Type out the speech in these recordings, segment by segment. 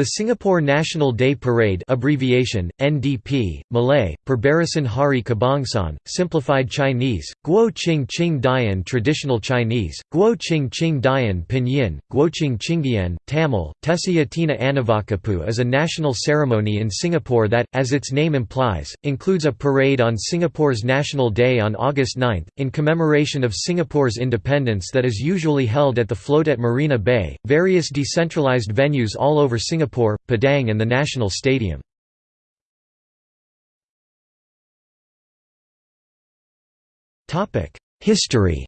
The Singapore National Day Parade abbreviation, NDP, Malay, Perbarisan Hari Kebangsaan, Simplified Chinese, Guo Qing Qing Dian Traditional Chinese, Guo Qing Qing Dian Pinyin, Guoqing Qingdian, Tamil, Tesiyatina Anavakapu is a national ceremony in Singapore that, as its name implies, includes a parade on Singapore's National Day on August 9, in commemoration of Singapore's independence that is usually held at the float at Marina Bay. Various decentralized venues all over Singapore Singapore, Padang and the National Stadium. History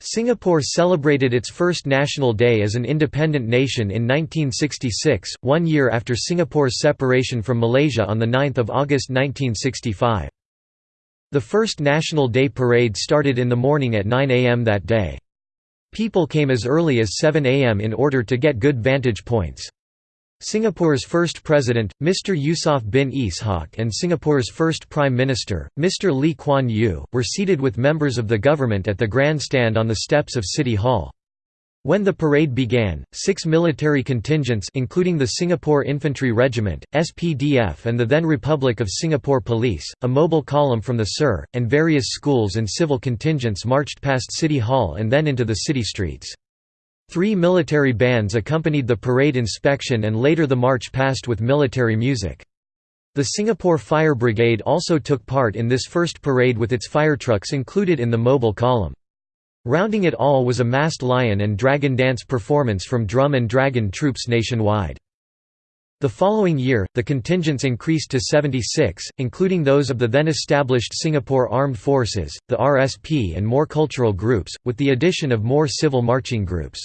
Singapore celebrated its first National Day as an independent nation in 1966, one year after Singapore's separation from Malaysia on 9 August 1965. The first National Day parade started in the morning at 9 am that day. People came as early as 7 am in order to get good vantage points. Singapore's first president, Mr Yusof bin Ishak and Singapore's first prime minister, Mr Lee Kuan Yew, were seated with members of the government at the grandstand on the steps of City Hall. When the parade began, six military contingents including the Singapore Infantry Regiment, SPDF and the then Republic of Singapore Police, a mobile column from the SIR, and various schools and civil contingents marched past City Hall and then into the city streets. Three military bands accompanied the parade inspection and later the march passed with military music. The Singapore Fire Brigade also took part in this first parade with its firetrucks included in the mobile column. Rounding it all was a masked lion and dragon dance performance from drum and dragon troops nationwide. The following year, the contingents increased to 76, including those of the then established Singapore Armed Forces, the RSP and more cultural groups, with the addition of more civil marching groups.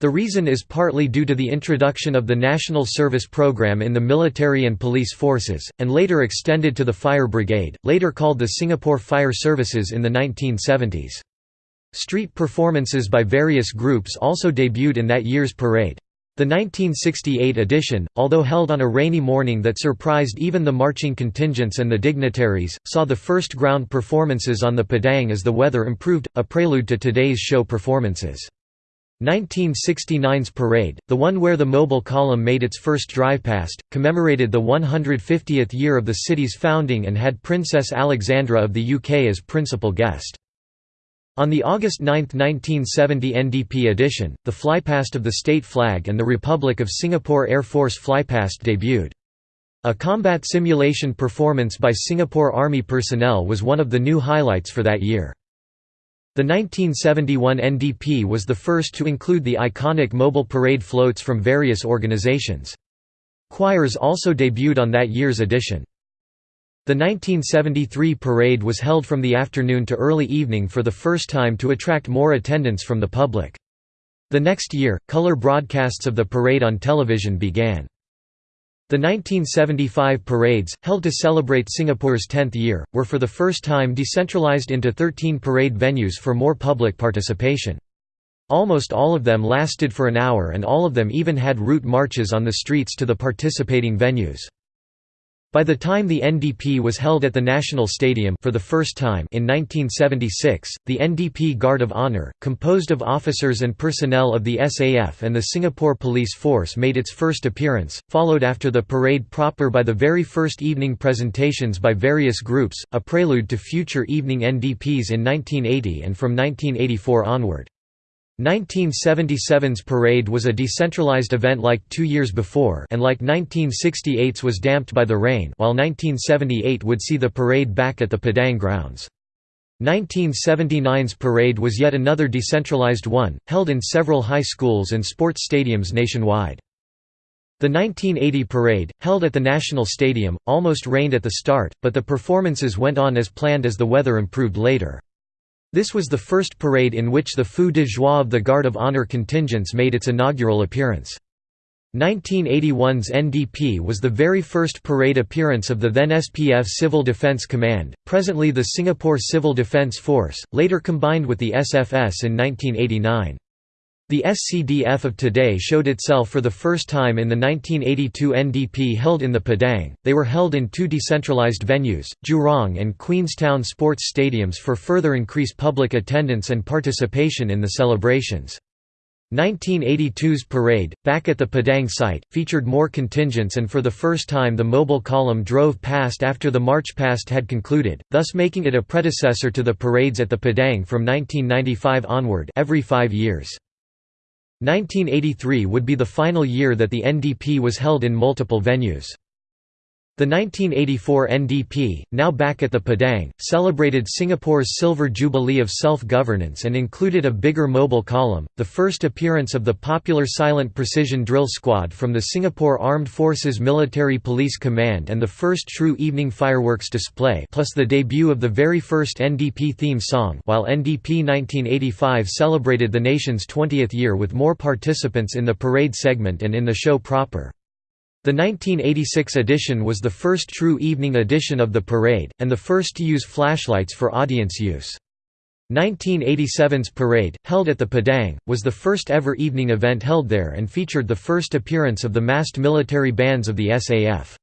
The reason is partly due to the introduction of the National Service Program in the military and police forces, and later extended to the Fire Brigade, later called the Singapore Fire Services in the 1970s. Street performances by various groups also debuted in that year's parade. The 1968 edition, although held on a rainy morning that surprised even the marching contingents and the dignitaries, saw the first ground performances on the Padang as the weather improved, a prelude to today's show performances. 1969's parade, the one where the mobile column made its first drive past, commemorated the 150th year of the city's founding and had Princess Alexandra of the UK as principal guest. On the August 9, 1970 NDP edition, the flypast of the state flag and the Republic of Singapore Air Force flypast debuted. A combat simulation performance by Singapore Army personnel was one of the new highlights for that year. The 1971 NDP was the first to include the iconic mobile parade floats from various organizations. Choirs also debuted on that year's edition. The 1973 parade was held from the afternoon to early evening for the first time to attract more attendance from the public. The next year, color broadcasts of the parade on television began. The 1975 parades, held to celebrate Singapore's 10th year, were for the first time decentralized into 13 parade venues for more public participation. Almost all of them lasted for an hour and all of them even had route marches on the streets to the participating venues. By the time the NDP was held at the National Stadium for the first time in 1976, the NDP Guard of Honour, composed of officers and personnel of the SAF and the Singapore Police Force made its first appearance, followed after the parade proper by the very first evening presentations by various groups, a prelude to future evening NDPs in 1980 and from 1984 onward. 1977's parade was a decentralized event like two years before and like 1968's was damped by the rain while 1978 would see the parade back at the Padang grounds. 1979's parade was yet another decentralized one, held in several high schools and sports stadiums nationwide. The 1980 parade, held at the National Stadium, almost rained at the start, but the performances went on as planned as the weather improved later. This was the first parade in which the feu de joie of the Guard of Honour contingents made its inaugural appearance. 1981's NDP was the very first parade appearance of the then SPF Civil Defence Command, presently the Singapore Civil Defence Force, later combined with the SFS in 1989. The SCDF of today showed itself for the first time in the 1982 NDP held in the Padang. They were held in two decentralized venues, Jurong and Queenstown sports stadiums for further increase public attendance and participation in the celebrations. 1982's parade, back at the Padang site, featured more contingents and for the first time the mobile column drove past after the march past had concluded, thus making it a predecessor to the parades at the Padang from 1995 onward every five years. 1983 would be the final year that the NDP was held in multiple venues. The 1984 NDP, now back at the Padang, celebrated Singapore's silver jubilee of self-governance and included a bigger mobile column, the first appearance of the popular Silent Precision Drill Squad from the Singapore Armed Forces Military Police Command and the first true evening fireworks display plus the debut of the very first NDP theme song while NDP 1985 celebrated the nation's 20th year with more participants in the parade segment and in the show proper. The 1986 edition was the first true evening edition of the parade, and the first to use flashlights for audience use. 1987's parade, held at the Padang, was the first ever evening event held there and featured the first appearance of the massed military bands of the SAF.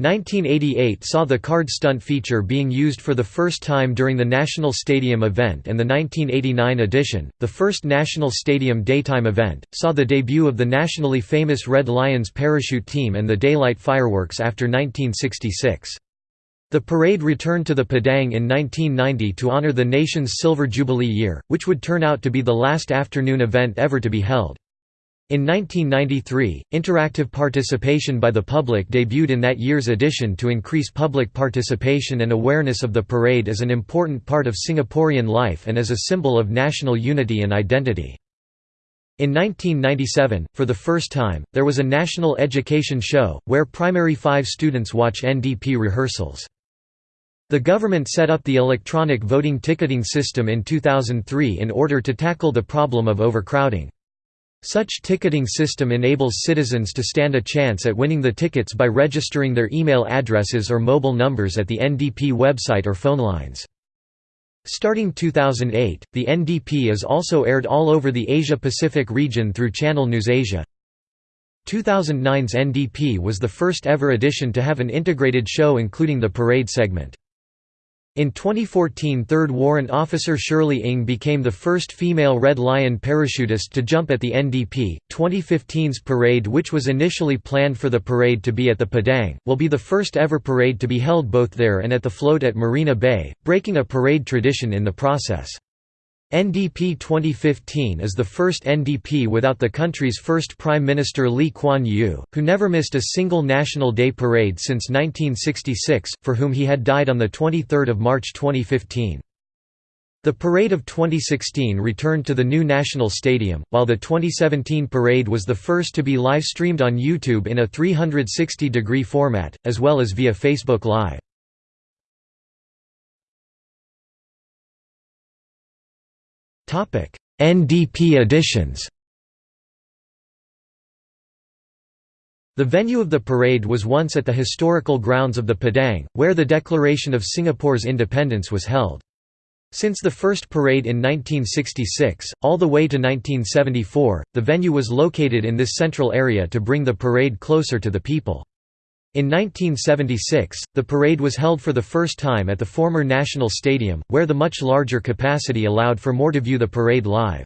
1988 saw the card stunt feature being used for the first time during the National Stadium event and the 1989 edition, the first National Stadium daytime event, saw the debut of the nationally famous Red Lions parachute team and the daylight fireworks after 1966. The parade returned to the Padang in 1990 to honor the nation's Silver Jubilee year, which would turn out to be the last afternoon event ever to be held. In 1993, interactive participation by the public debuted in that year's edition to increase public participation and awareness of the parade as an important part of Singaporean life and as a symbol of national unity and identity. In 1997, for the first time, there was a national education show, where primary 5 students watch NDP rehearsals. The government set up the electronic voting ticketing system in 2003 in order to tackle the problem of overcrowding. Such ticketing system enables citizens to stand a chance at winning the tickets by registering their email addresses or mobile numbers at the NDP website or phone lines. Starting 2008, the NDP is also aired all over the Asia-Pacific region through Channel NewsAsia. 2009's NDP was the first ever edition to have an integrated show including the parade segment. In 2014 3rd Warrant Officer Shirley Ng became the first female Red Lion parachutist to jump at the NDP. 2015's parade which was initially planned for the parade to be at the Padang, will be the first ever parade to be held both there and at the float at Marina Bay, breaking a parade tradition in the process. NDP 2015 is the first NDP without the country's first Prime Minister Lee Kuan Yew, who never missed a single National Day parade since 1966, for whom he had died on 23 March 2015. The parade of 2016 returned to the new National Stadium, while the 2017 parade was the first to be live-streamed on YouTube in a 360-degree format, as well as via Facebook Live. NDP editions The venue of the parade was once at the historical grounds of the Padang, where the Declaration of Singapore's independence was held. Since the first parade in 1966, all the way to 1974, the venue was located in this central area to bring the parade closer to the people. In 1976, the parade was held for the first time at the former National Stadium, where the much larger capacity allowed for more to view the parade live.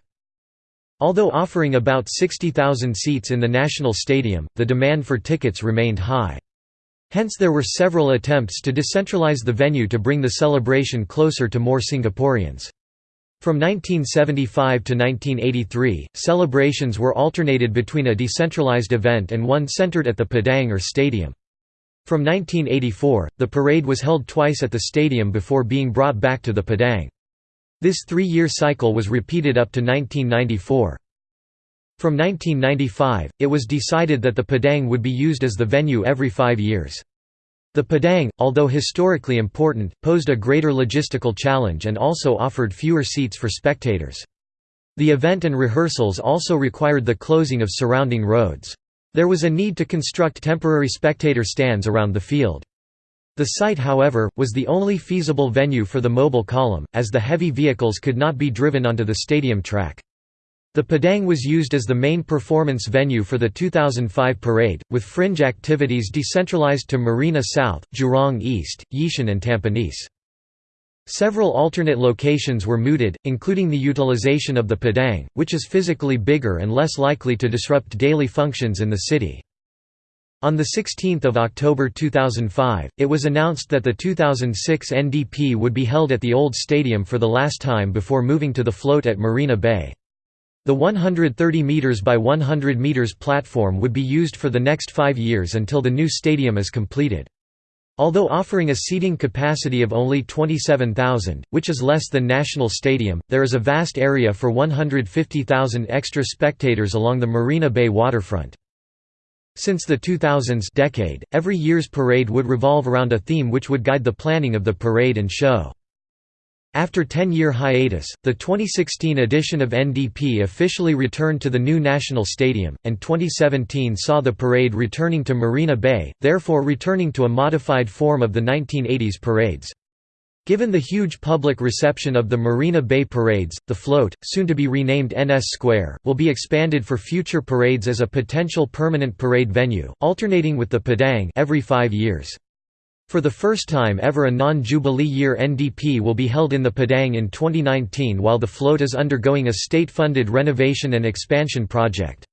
Although offering about 60,000 seats in the National Stadium, the demand for tickets remained high. Hence there were several attempts to decentralize the venue to bring the celebration closer to more Singaporeans. From 1975 to 1983, celebrations were alternated between a decentralized event and one centered at the Padang or stadium. From 1984, the parade was held twice at the stadium before being brought back to the Padang. This three-year cycle was repeated up to 1994. From 1995, it was decided that the Padang would be used as the venue every five years. The Padang, although historically important, posed a greater logistical challenge and also offered fewer seats for spectators. The event and rehearsals also required the closing of surrounding roads. There was a need to construct temporary spectator stands around the field. The site however, was the only feasible venue for the mobile column, as the heavy vehicles could not be driven onto the stadium track. The Padang was used as the main performance venue for the 2005 parade, with fringe activities decentralized to Marina South, Jurong East, Yishun and Tampines. Several alternate locations were mooted, including the utilization of the Padang, which is physically bigger and less likely to disrupt daily functions in the city. On 16 October 2005, it was announced that the 2006 NDP would be held at the old stadium for the last time before moving to the float at Marina Bay. The 130 meters by 100 meters platform would be used for the next five years until the new stadium is completed. Although offering a seating capacity of only 27,000, which is less than National Stadium, there is a vast area for 150,000 extra spectators along the Marina Bay waterfront. Since the 2000s decade, every year's parade would revolve around a theme which would guide the planning of the parade and show. After 10-year hiatus, the 2016 edition of NDP officially returned to the new National Stadium, and 2017 saw the parade returning to Marina Bay, therefore returning to a modified form of the 1980s parades. Given the huge public reception of the Marina Bay parades, the float, soon to be renamed NS Square, will be expanded for future parades as a potential permanent parade venue, alternating with the Padang every five years. For the first time ever a non-Jubilee year NDP will be held in the Padang in 2019 while the float is undergoing a state-funded renovation and expansion project.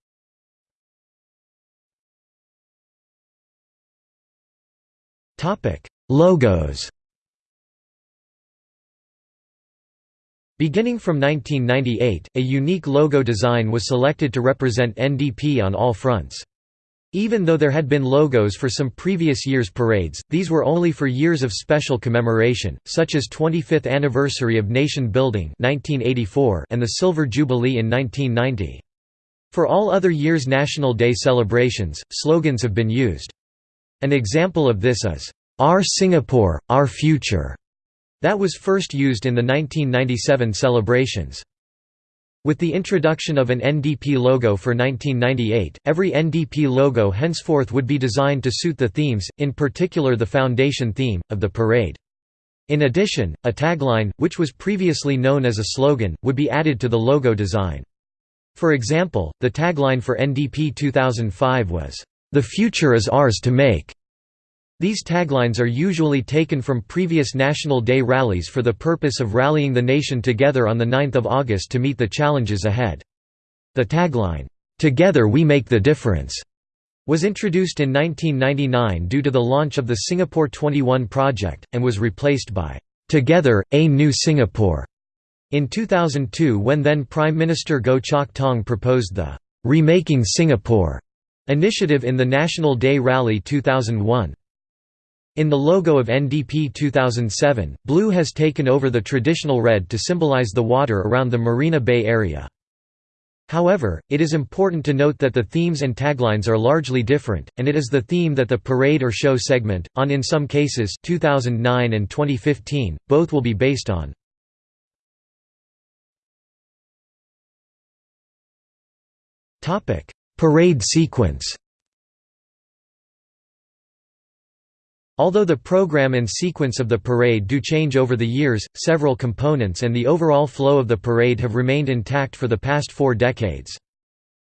Logos Beginning from 1998, a unique logo design was selected to represent NDP on all fronts. Even though there had been logos for some previous year's parades, these were only for years of special commemoration, such as 25th anniversary of nation building 1984 and the Silver Jubilee in 1990. For all other years' National Day celebrations, slogans have been used. An example of this is, "'Our Singapore, Our Future' that was first used in the 1997 celebrations. With the introduction of an NDP logo for 1998, every NDP logo henceforth would be designed to suit the themes, in particular the foundation theme, of the parade. In addition, a tagline, which was previously known as a slogan, would be added to the logo design. For example, the tagline for NDP 2005 was, "'The future is ours to make'". These taglines are usually taken from previous National Day rallies for the purpose of rallying the nation together on 9 August to meet the challenges ahead. The tagline, "'Together we make the difference' was introduced in 1999 due to the launch of the Singapore 21 project, and was replaced by, "'Together, a New Singapore' in 2002 when then Prime Minister Goh Chok Tong proposed the "'Remaking Singapore' initiative in the National Day Rally 2001. In the logo of NDP 2007, blue has taken over the traditional red to symbolize the water around the Marina Bay area. However, it is important to note that the themes and taglines are largely different, and it is the theme that the parade or show segment, on in some cases 2009 and 2015, both will be based on. Parade sequence Although the program and sequence of the parade do change over the years, several components and the overall flow of the parade have remained intact for the past four decades.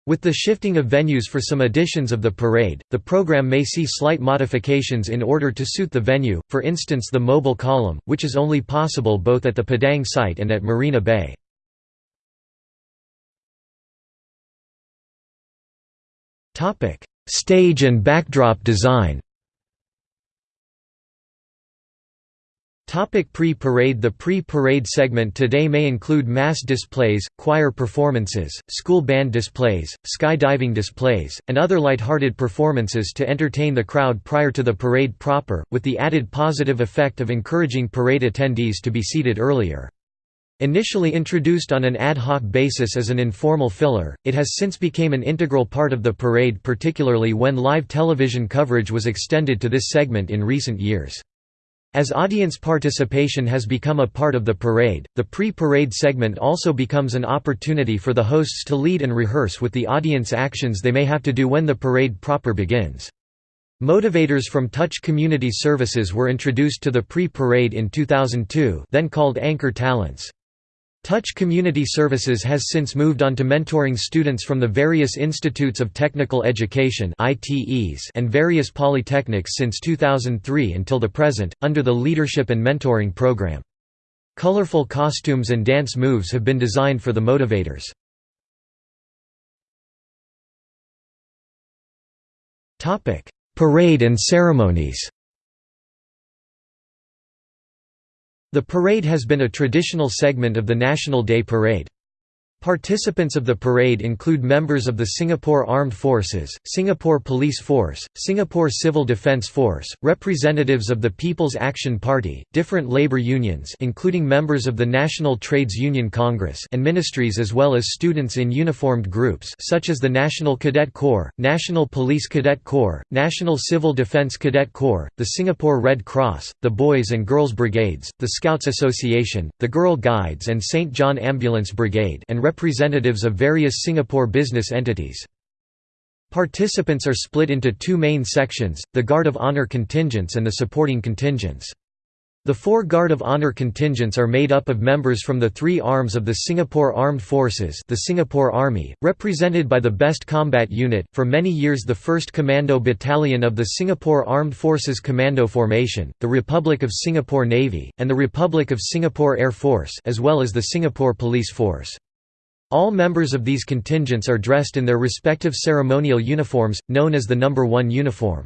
With the shifting of venues for some editions of the parade, the program may see slight modifications in order to suit the venue, for instance the mobile column, which is only possible both at the Padang site and at Marina Bay. Stage and backdrop design Pre-parade The pre-parade segment today may include mass displays, choir performances, school band displays, skydiving displays, and other light-hearted performances to entertain the crowd prior to the parade proper, with the added positive effect of encouraging parade attendees to be seated earlier. Initially introduced on an ad hoc basis as an informal filler, it has since become an integral part of the parade particularly when live television coverage was extended to this segment in recent years. As audience participation has become a part of the parade, the pre-parade segment also becomes an opportunity for the hosts to lead and rehearse with the audience actions they may have to do when the parade proper begins. Motivators from Touch Community Services were introduced to the pre-parade in 2002 then called Anchor Talents. Touch Community Services has since moved on to mentoring students from the various Institutes of Technical Education and various polytechnics since 2003 until the present, under the Leadership and Mentoring Program. Colorful costumes and dance moves have been designed for the motivators. Parade and ceremonies The parade has been a traditional segment of the National Day Parade. Participants of the parade include members of the Singapore Armed Forces, Singapore Police Force, Singapore Civil Defence Force, representatives of the People's Action Party, different labour unions including members of the National Trades Union Congress and ministries as well as students in uniformed groups such as the National Cadet Corps, National Police Cadet Corps, National Civil Defence Cadet Corps, the Singapore Red Cross, the Boys and Girls Brigades, the Scouts Association, the Girl Guides and St John Ambulance Brigade and representatives of various Singapore business entities. Participants are split into two main sections, the Guard of Honour contingents and the supporting contingents. The four Guard of Honour contingents are made up of members from the three arms of the Singapore Armed Forces the Singapore Army, represented by the Best Combat Unit, for many years the 1st Commando Battalion of the Singapore Armed Forces Commando Formation, the Republic of Singapore Navy, and the Republic of Singapore Air Force as well as the Singapore Police Force. All members of these contingents are dressed in their respective ceremonial uniforms, known as the Number 1 uniform.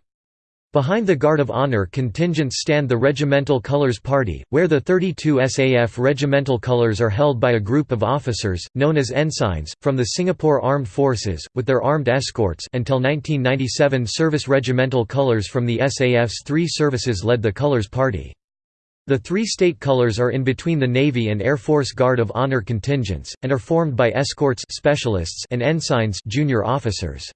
Behind the Guard of Honour contingents stand the Regimental Colours Party, where the 32 SAF regimental colours are held by a group of officers, known as ensigns, from the Singapore Armed Forces, with their armed escorts until 1997 service regimental colours from the SAF's three services led the Colours Party. The three state colors are in between the Navy and Air Force Guard of Honor contingents, and are formed by escorts specialists and ensigns junior officers.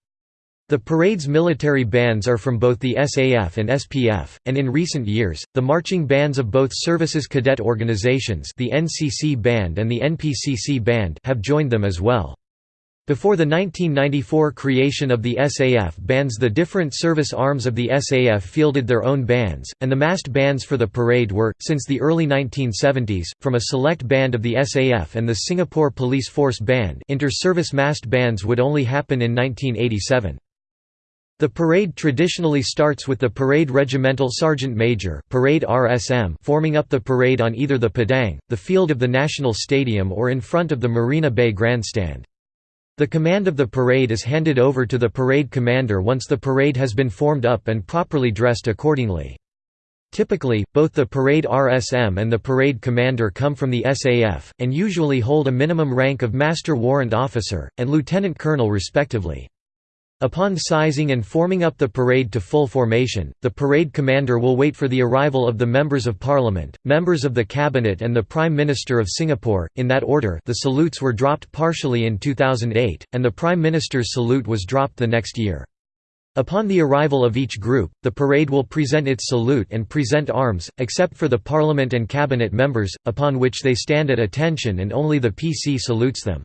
The parade's military bands are from both the SAF and SPF, and in recent years, the marching bands of both services cadet organizations the NCC Band and the NPCC Band have joined them as well. Before the 1994 creation of the SAF bands the different service arms of the SAF fielded their own bands, and the massed bands for the parade were, since the early 1970s, from a select band of the SAF and the Singapore Police Force Band inter-service massed bands would only happen in 1987. The parade traditionally starts with the Parade Regimental Sergeant Major parade RSM forming up the parade on either the Padang, the field of the National Stadium or in front of the Marina Bay Grandstand. The command of the parade is handed over to the parade commander once the parade has been formed up and properly dressed accordingly. Typically, both the parade RSM and the parade commander come from the SAF, and usually hold a minimum rank of Master Warrant Officer, and Lieutenant Colonel respectively. Upon sizing and forming up the parade to full formation, the parade commander will wait for the arrival of the Members of Parliament, members of the Cabinet and the Prime Minister of Singapore, in that order the salutes were dropped partially in 2008, and the Prime Minister's salute was dropped the next year. Upon the arrival of each group, the parade will present its salute and present arms, except for the Parliament and Cabinet members, upon which they stand at attention and only the PC salutes them.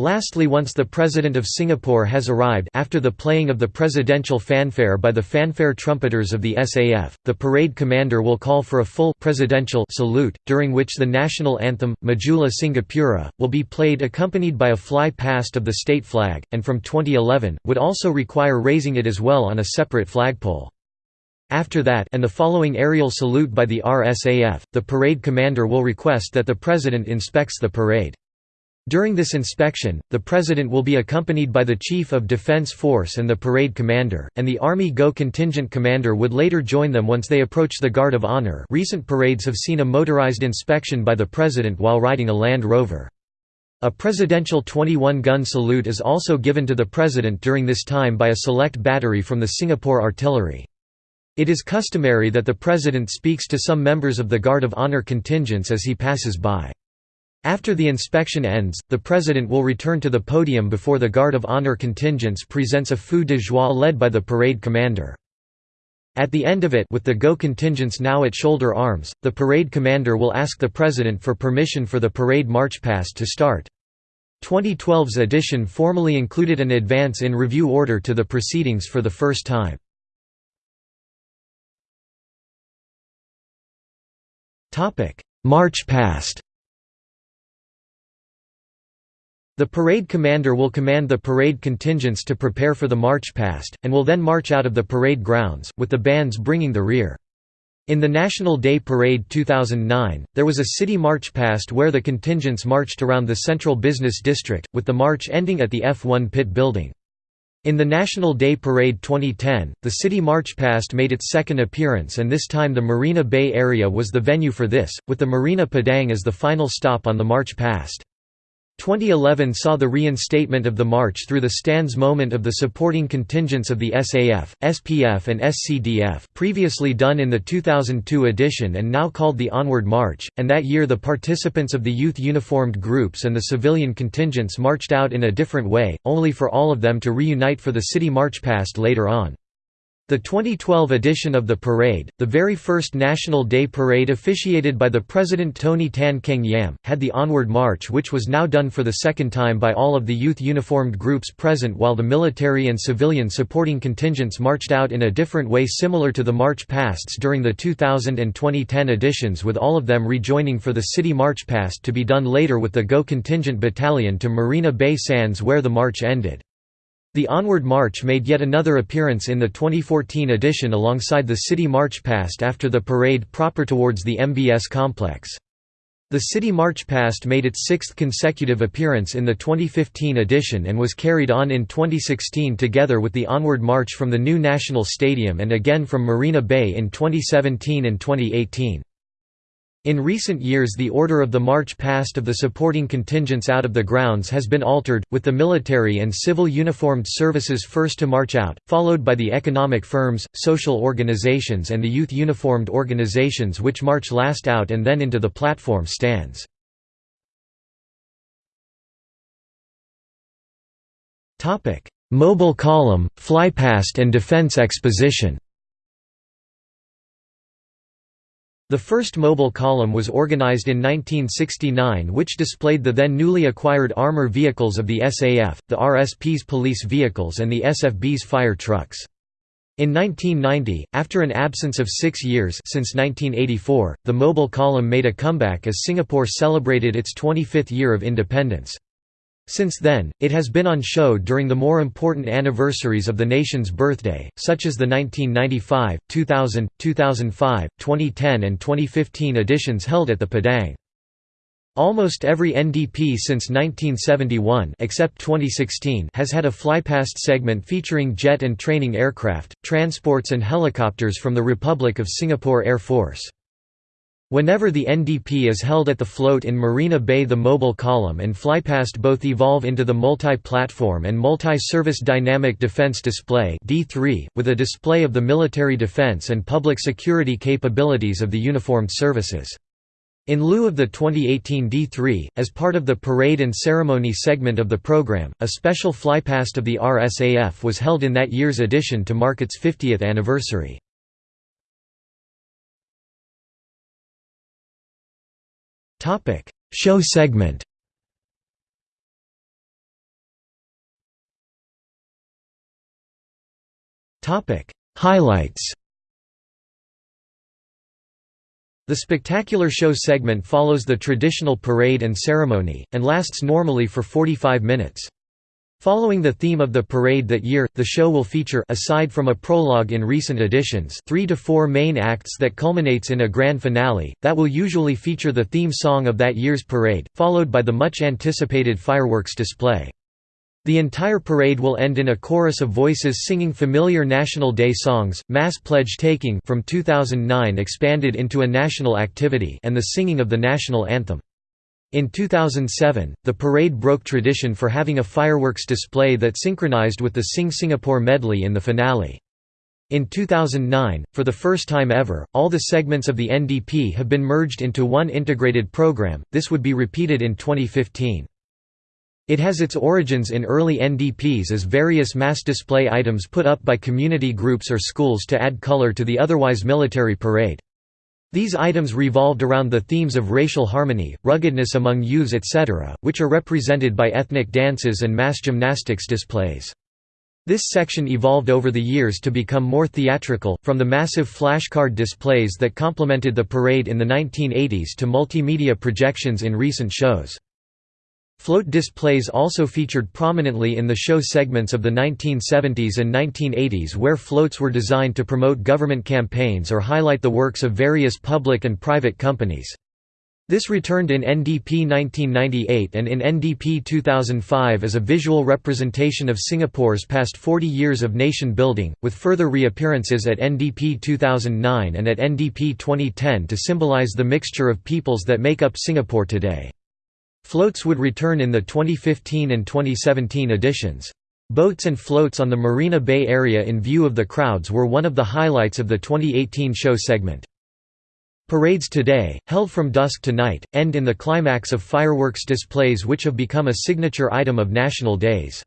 Lastly once the President of Singapore has arrived after the playing of the presidential fanfare by the fanfare trumpeters of the SAF, the parade commander will call for a full presidential salute, during which the national anthem, Majulah Singapura, will be played accompanied by a fly past of the state flag, and from 2011, would also require raising it as well on a separate flagpole. After that and the following aerial salute by the RSAF, the parade commander will request that the President inspects the parade. During this inspection, the President will be accompanied by the Chief of Defense Force and the parade commander, and the Army GO contingent commander would later join them once they approach the Guard of Honor recent parades have seen a motorized inspection by the President while riding a Land Rover. A presidential 21-gun salute is also given to the President during this time by a select battery from the Singapore Artillery. It is customary that the President speaks to some members of the Guard of Honor contingents as he passes by. After the inspection ends, the President will return to the podium before the Guard of Honor contingents presents a feu de joie led by the parade commander. At the end of it with the GO contingents now at shoulder arms, the parade commander will ask the President for permission for the parade march past to start. 2012's edition formally included an advance in review order to the proceedings for the first time. March past The parade commander will command the parade contingents to prepare for the march past, and will then march out of the parade grounds, with the bands bringing the rear. In the National Day Parade 2009, there was a city march past where the contingents marched around the central business district, with the march ending at the F1 pit building. In the National Day Parade 2010, the city march past made its second appearance and this time the Marina Bay area was the venue for this, with the Marina Padang as the final stop on the march past. 2011 saw the reinstatement of the March Through the Stands moment of the supporting contingents of the SAF, SPF and SCDF previously done in the 2002 edition and now called the Onward March, and that year the participants of the youth uniformed groups and the civilian contingents marched out in a different way, only for all of them to reunite for the city march past later on. The 2012 edition of the parade, the very first National Day Parade officiated by the President Tony Tan Keng Yam, had the Onward March which was now done for the second time by all of the youth uniformed groups present while the military and civilian supporting contingents marched out in a different way similar to the march pasts during the 2000 and 2010 editions with all of them rejoining for the city march past to be done later with the GO contingent battalion to Marina Bay Sands where the march ended. The Onward March made yet another appearance in the 2014 edition alongside the City March Past after the parade proper towards the MBS complex. The City March Past made its sixth consecutive appearance in the 2015 edition and was carried on in 2016 together with the Onward March from the new National Stadium and again from Marina Bay in 2017 and 2018. In recent years the order of the march past of the supporting contingents out of the grounds has been altered, with the military and civil uniformed services first to march out, followed by the economic firms, social organizations and the youth uniformed organizations which march last out and then into the platform stands. Mobile column, flypast and defense exposition The first mobile column was organized in 1969 which displayed the then newly acquired armor vehicles of the SAF, the RSP's police vehicles and the SFB's fire trucks. In 1990, after an absence of six years since 1984, the mobile column made a comeback as Singapore celebrated its 25th year of independence. Since then, it has been on show during the more important anniversaries of the nation's birthday, such as the 1995, 2000, 2005, 2010 and 2015 editions held at the Padang. Almost every NDP since 1971 except 2016 has had a flypast segment featuring jet and training aircraft, transports and helicopters from the Republic of Singapore Air Force. Whenever the NDP is held at the float in Marina Bay the mobile column and flypast both evolve into the multi-platform and multi-service dynamic defense display D3, with a display of the military defense and public security capabilities of the uniformed services. In lieu of the 2018 D3, as part of the parade and ceremony segment of the program, a special flypast of the RSAF was held in that year's edition to mark its 50th anniversary. Topic: Show segment. Topic: Highlights. The spectacular show segment follows the traditional parade and ceremony, and lasts normally for 45 minutes. Following the theme of the parade that year, the show will feature aside from a prologue in recent editions three to four main acts that culminates in a grand finale, that will usually feature the theme song of that year's parade, followed by the much-anticipated fireworks display. The entire parade will end in a chorus of voices singing familiar National Day songs, Mass Pledge Taking from 2009 expanded into a national activity and the singing of the national anthem. In 2007, the parade broke tradition for having a fireworks display that synchronized with the Sing Singapore medley in the finale. In 2009, for the first time ever, all the segments of the NDP have been merged into one integrated program, this would be repeated in 2015. It has its origins in early NDPs as various mass display items put up by community groups or schools to add color to the otherwise military parade. These items revolved around the themes of racial harmony, ruggedness among youths etc., which are represented by ethnic dances and mass gymnastics displays. This section evolved over the years to become more theatrical, from the massive flashcard displays that complemented the parade in the 1980s to multimedia projections in recent shows. Float displays also featured prominently in the show segments of the 1970s and 1980s where floats were designed to promote government campaigns or highlight the works of various public and private companies. This returned in NDP 1998 and in NDP 2005 as a visual representation of Singapore's past 40 years of nation building, with further reappearances at NDP 2009 and at NDP 2010 to symbolize the mixture of peoples that make up Singapore today. Floats would return in the 2015 and 2017 editions. Boats and floats on the Marina Bay area in view of the crowds were one of the highlights of the 2018 show segment. Parades today, held from dusk to night, end in the climax of fireworks displays which have become a signature item of national days.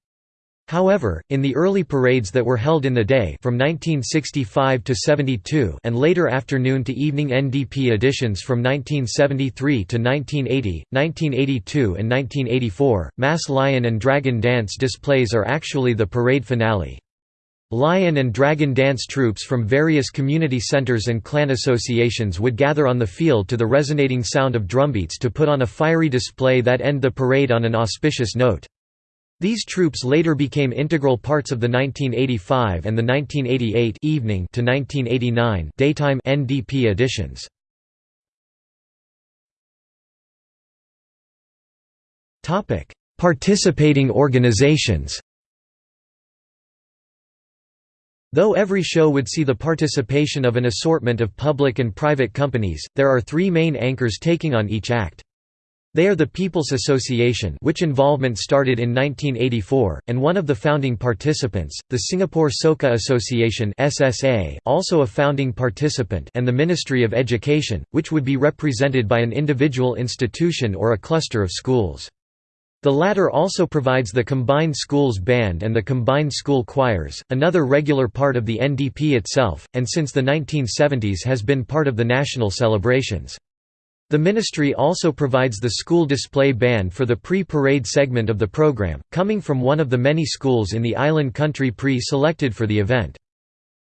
However, in the early parades that were held in the day from 1965 to 72 and later afternoon to evening NDP editions from 1973 to 1980, 1982 and 1984, mass lion and dragon dance displays are actually the parade finale. Lion and dragon dance troops from various community centers and clan associations would gather on the field to the resonating sound of drumbeats to put on a fiery display that end the parade on an auspicious note. These troops later became integral parts of the 1985 and the 1988 evening to 1989 daytime NDP editions. Topic: Participating organizations. Though every show would see the participation of an assortment of public and private companies, there are three main anchors taking on each act. They are the People's Association which involvement started in 1984, and one of the founding participants, the Singapore Soka Association SSA, also a founding participant and the Ministry of Education, which would be represented by an individual institution or a cluster of schools. The latter also provides the Combined Schools Band and the Combined School Choirs, another regular part of the NDP itself, and since the 1970s has been part of the national celebrations. The ministry also provides the school display band for the pre-parade segment of the program, coming from one of the many schools in the island country pre-selected for the event.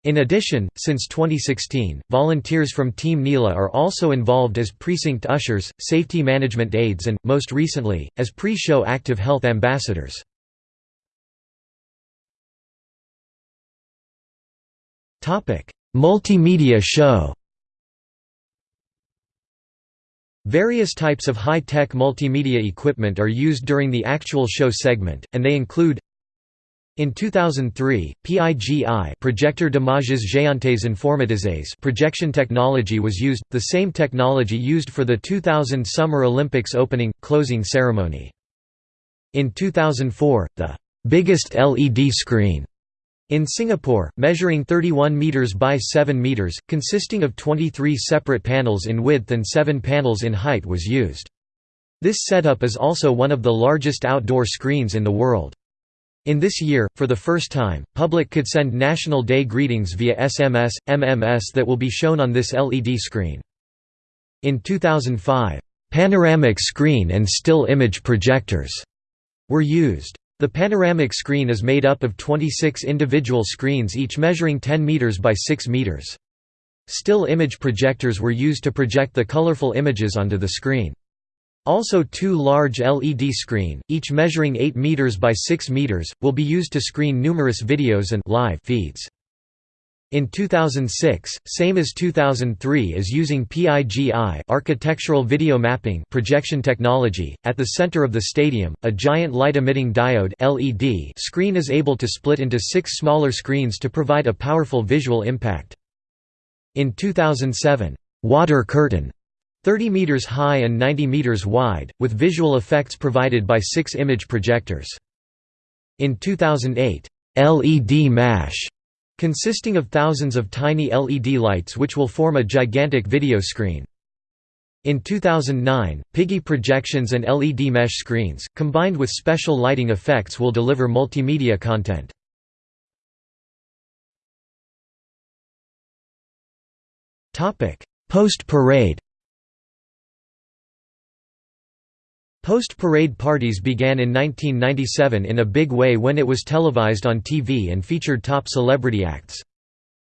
In addition, since 2016, volunteers from Team Nila are also involved as precinct ushers, safety management aides and, most recently, as pre-show active health ambassadors. Multimedia show Various types of high-tech multimedia equipment are used during the actual show segment, and they include in 2003, PIGI projector d'images géantes informatises projection technology was used, the same technology used for the 2000 Summer Olympics opening, closing ceremony. In 2004, the biggest LED screen in Singapore, measuring 31 meters by 7 meters, consisting of 23 separate panels in width and 7 panels in height was used. This setup is also one of the largest outdoor screens in the world. In this year, for the first time, public could send National Day greetings via SMS, MMS that will be shown on this LED screen. In 2005, panoramic screen and still image projectors were used. The panoramic screen is made up of 26 individual screens each measuring 10 meters by 6 meters. Still image projectors were used to project the colorful images onto the screen. Also two large LED screen, each measuring 8 meters by 6 meters, will be used to screen numerous videos and live feeds. In 2006, same as 2003 is using PIGI architectural video mapping projection technology. At the center of the stadium, a giant light-emitting diode LED screen is able to split into six smaller screens to provide a powerful visual impact. In 2007, water curtain 30 meters high and 90 meters wide, with visual effects provided by six image projectors. In 2008, LED mesh consisting of thousands of tiny LED lights which will form a gigantic video screen. In 2009, PIGI projections and LED mesh screens, combined with special lighting effects will deliver multimedia content. Post-parade Post-parade parties began in 1997 in a big way when it was televised on TV and featured top celebrity acts.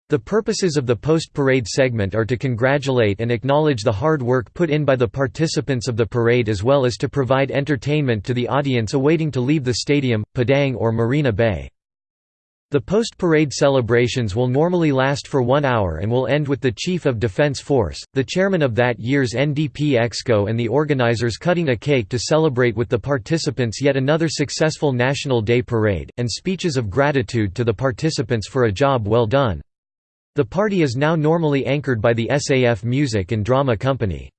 The purposes of the post-parade segment are to congratulate and acknowledge the hard work put in by the participants of the parade as well as to provide entertainment to the audience awaiting to leave the stadium, Padang or Marina Bay. The post-parade celebrations will normally last for one hour and will end with the Chief of Defense Force, the chairman of that year's NDP Exco and the organizers cutting a cake to celebrate with the participants yet another successful National Day parade, and speeches of gratitude to the participants for a job well done. The party is now normally anchored by the SAF Music and Drama Company.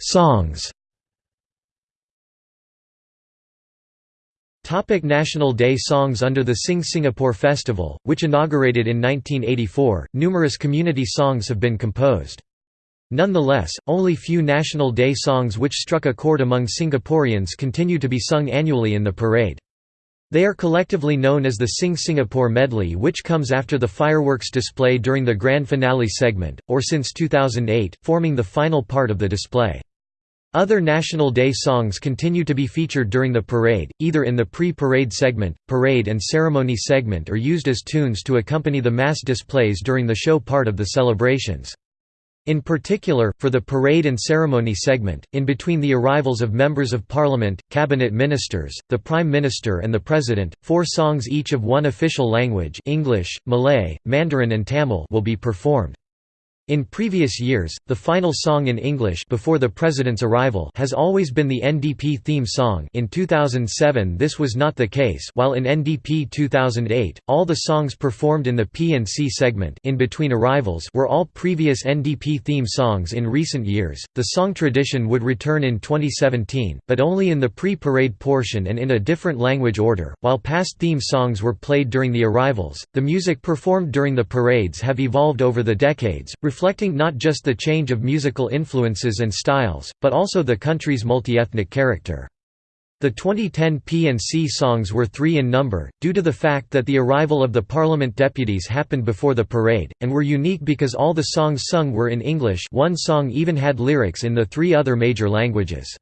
Songs Topic National Day songs Under the Sing Singapore Festival, which inaugurated in 1984, numerous community songs have been composed. Nonetheless, only few National Day songs which struck a chord among Singaporeans continue to be sung annually in the parade. They are collectively known as the Sing Singapore Medley which comes after the fireworks display during the grand finale segment, or since 2008, forming the final part of the display. Other National Day songs continue to be featured during the parade, either in the pre-parade segment, parade and ceremony segment or used as tunes to accompany the mass displays during the show part of the celebrations. In particular, for the parade and ceremony segment, in between the arrivals of members of parliament, cabinet ministers, the prime minister and the president, four songs each of one official language English, Malay, Mandarin and Tamil will be performed. In previous years, the final song in English before the president's arrival has always been the NDP theme song in 2007 this was not the case while in NDP 2008, all the songs performed in the P&C segment in between arrivals were all previous NDP theme songs in recent years. The song tradition would return in 2017, but only in the pre-parade portion and in a different language order. While past theme songs were played during the arrivals, the music performed during the parades have evolved over the decades, reflecting not just the change of musical influences and styles, but also the country's multi-ethnic character. The 2010 P&C songs were three in number, due to the fact that the arrival of the Parliament deputies happened before the parade, and were unique because all the songs sung were in English one song even had lyrics in the three other major languages.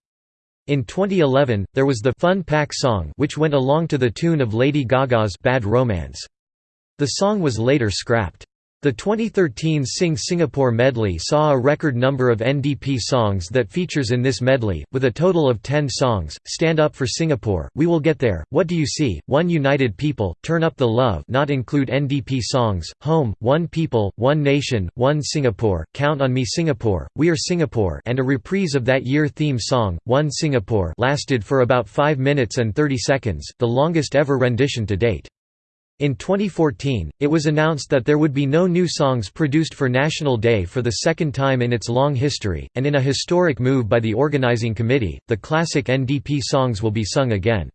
In 2011, there was the Fun Pack song which went along to the tune of Lady Gaga's Bad Romance. The song was later scrapped. The 2013 Sing Singapore medley saw a record number of NDP songs that features in this medley, with a total of 10 songs, Stand Up for Singapore, We Will Get There, What Do You See, One United People, Turn Up the Love not include NDP songs, Home, One People, One Nation, One Singapore, Count on Me Singapore, We Are Singapore and a reprise of that year theme song, One Singapore lasted for about 5 minutes and 30 seconds, the longest ever rendition to date. In 2014, it was announced that there would be no new songs produced for National Day for the second time in its long history, and in a historic move by the organizing committee, the classic NDP songs will be sung again.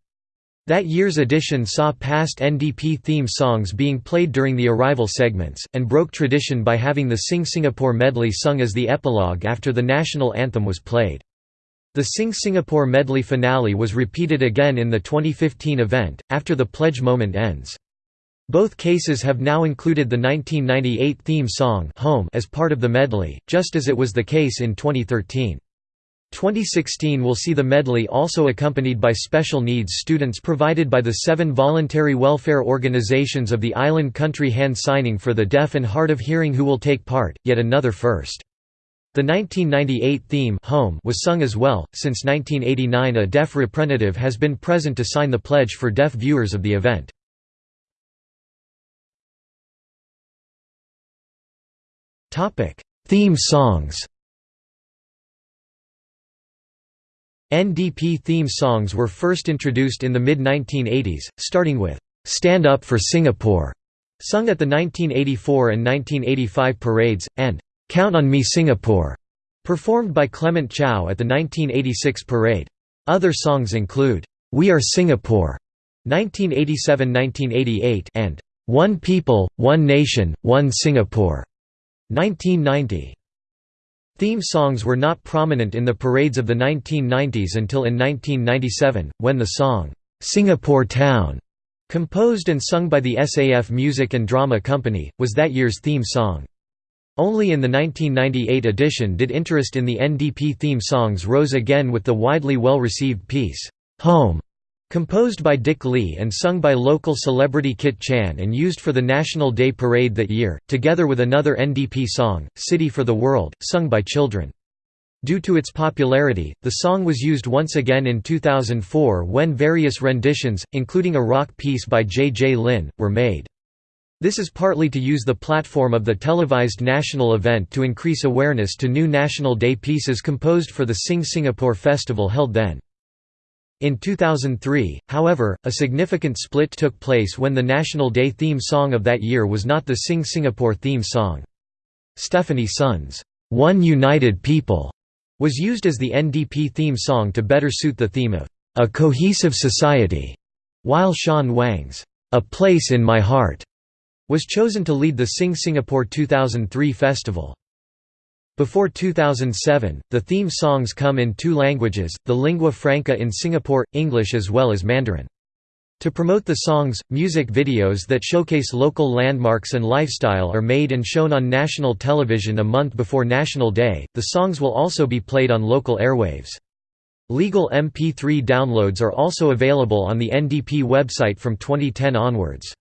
That year's edition saw past NDP theme songs being played during the arrival segments, and broke tradition by having the Sing Singapore medley sung as the epilogue after the national anthem was played. The Sing Singapore medley finale was repeated again in the 2015 event, after the pledge moment ends. Both cases have now included the 1998 theme song Home as part of the medley, just as it was the case in 2013. 2016 will see the medley also accompanied by special needs students provided by the seven voluntary welfare organizations of the island country hand signing for the deaf and hard of hearing who will take part, yet another first. The 1998 theme Home was sung as well. Since 1989 a deaf representative has been present to sign the pledge for deaf viewers of the event. Theme songs NDP theme songs were first introduced in the mid-1980s, starting with "'Stand Up for Singapore' sung at the 1984 and 1985 parades, and "'Count on Me Singapore' performed by Clement Chow at the 1986 parade. Other songs include, "'We Are Singapore' 1987–1988 and "'One People, One Nation, One Singapore' 1990. Theme songs were not prominent in the parades of the 1990s until in 1997, when the song, "'Singapore Town' composed and sung by the SAF Music and Drama Company, was that year's theme song. Only in the 1998 edition did interest in the NDP theme songs rose again with the widely well-received piece, "'Home' Composed by Dick Lee and sung by local celebrity Kit Chan and used for the National Day Parade that year, together with another NDP song, City for the World, sung by children. Due to its popularity, the song was used once again in 2004 when various renditions, including a rock piece by J. J. Lin, were made. This is partly to use the platform of the televised national event to increase awareness to new National Day pieces composed for the Sing Singapore festival held then. In 2003, however, a significant split took place when the National Day theme song of that year was not the Sing Singapore theme song. Stefanie Sun's One United People was used as the NDP theme song to better suit the theme of a cohesive society, while Sean Wang's A Place in My Heart was chosen to lead the Sing Singapore 2003 festival. Before 2007, the theme songs come in two languages, the lingua franca in Singapore, English as well as Mandarin. To promote the songs, music videos that showcase local landmarks and lifestyle are made and shown on national television a month before National Day. The songs will also be played on local airwaves. Legal MP3 downloads are also available on the NDP website from 2010 onwards.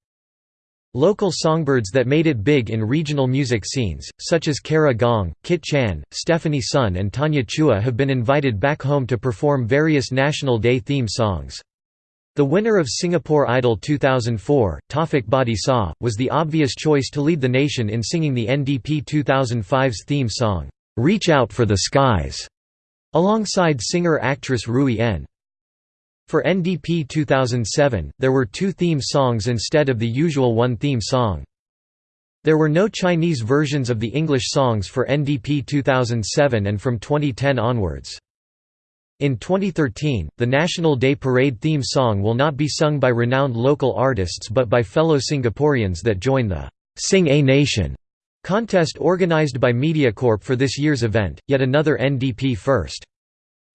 Local songbirds that made it big in regional music scenes, such as Kara Gong, Kit Chan, Stefanie Sun and Tanya Chua have been invited back home to perform various National Day theme songs. The winner of Singapore Idol 2004, Taufik Batisah, was the obvious choice to lead the nation in singing the NDP 2005's theme song, "'Reach Out for the Skies' alongside singer-actress Rui En. For NDP 2007, there were two theme songs instead of the usual one theme song. There were no Chinese versions of the English songs for NDP 2007 and from 2010 onwards. In 2013, the National Day Parade theme song will not be sung by renowned local artists but by fellow Singaporeans that join the Sing A Nation contest organized by MediaCorp for this year's event, yet another NDP first.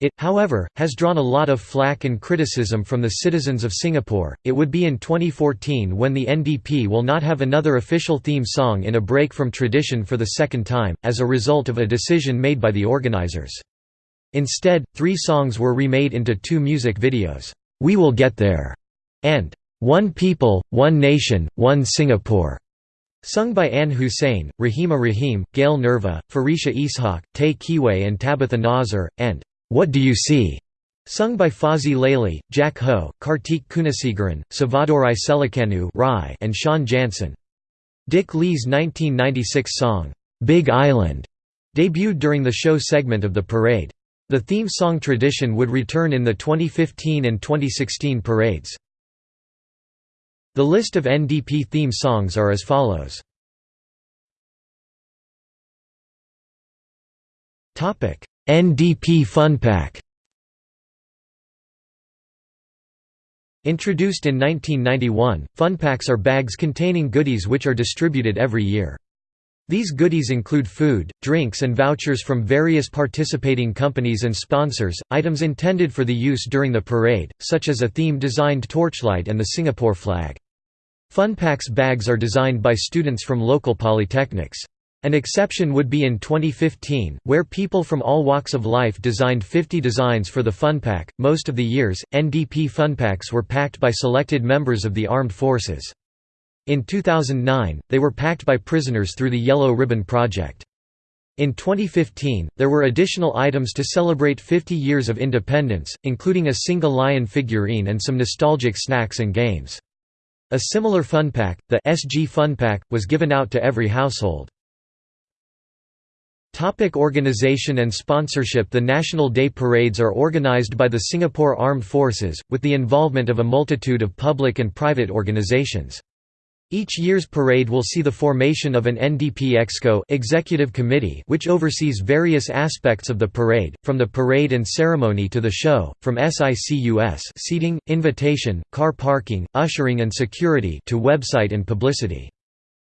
It, however, has drawn a lot of flack and criticism from the citizens of Singapore. It would be in 2014 when the NDP will not have another official theme song in a break from tradition for the second time, as a result of a decision made by the organizers. Instead, three songs were remade into two music videos We Will Get There and One People, One Nation, One Singapore. Sung by Anne Hussein, Rahimah Rahim, Gail Nerva, Farisha Ishaq, Tay Kewei and Tabitha Nauser, and what Do You See? Sung by Fauzi Laili, Jack Ho, Kartik Kunasigaran, Savadorai Selikanu and Sean Jansen. Dick Lee's 1996 song, "'Big Island' debuted during the show segment of the parade. The theme song tradition would return in the 2015 and 2016 parades. The list of NDP theme songs are as follows. NDP Funpack Introduced in 1991, Funpacks are bags containing goodies which are distributed every year. These goodies include food, drinks and vouchers from various participating companies and sponsors, items intended for the use during the parade, such as a theme-designed torchlight and the Singapore flag. Funpacks bags are designed by students from local polytechnics. An exception would be in 2015, where people from all walks of life designed 50 designs for the Funpack. Most of the years, NDP Funpacks were packed by selected members of the armed forces. In 2009, they were packed by prisoners through the Yellow Ribbon Project. In 2015, there were additional items to celebrate 50 years of independence, including a single lion figurine and some nostalgic snacks and games. A similar Funpack, the SG Funpack, was given out to every household. Topic organization and sponsorship The National Day Parades are organized by the Singapore Armed Forces, with the involvement of a multitude of public and private organizations. Each year's parade will see the formation of an NDP Exco executive committee which oversees various aspects of the parade, from the parade and ceremony to the show, from SICUS seating, invitation, car parking, ushering and security to website and publicity.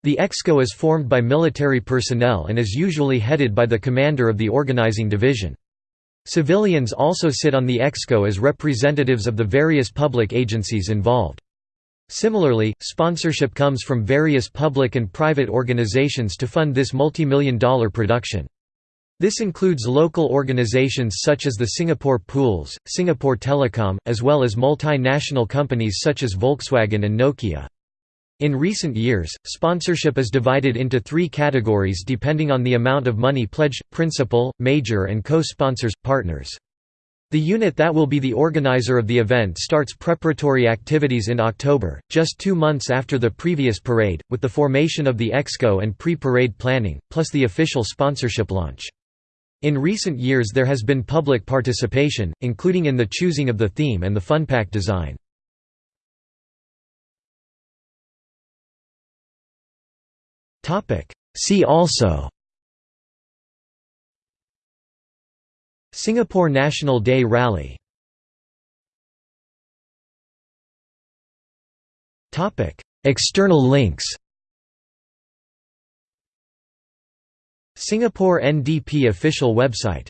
The EXCO is formed by military personnel and is usually headed by the commander of the organizing division. Civilians also sit on the EXCO as representatives of the various public agencies involved. Similarly, sponsorship comes from various public and private organizations to fund this multi-million dollar production. This includes local organizations such as the Singapore Pools, Singapore Telecom, as well as multinational companies such as Volkswagen and Nokia. In recent years, sponsorship is divided into three categories depending on the amount of money pledged, principal, major and co-sponsors, partners. The unit that will be the organizer of the event starts preparatory activities in October, just two months after the previous parade, with the formation of the exco and pre-parade planning, plus the official sponsorship launch. In recent years there has been public participation, including in the choosing of the theme and the funpack design. See also Singapore National Day Rally External links Singapore NDP official website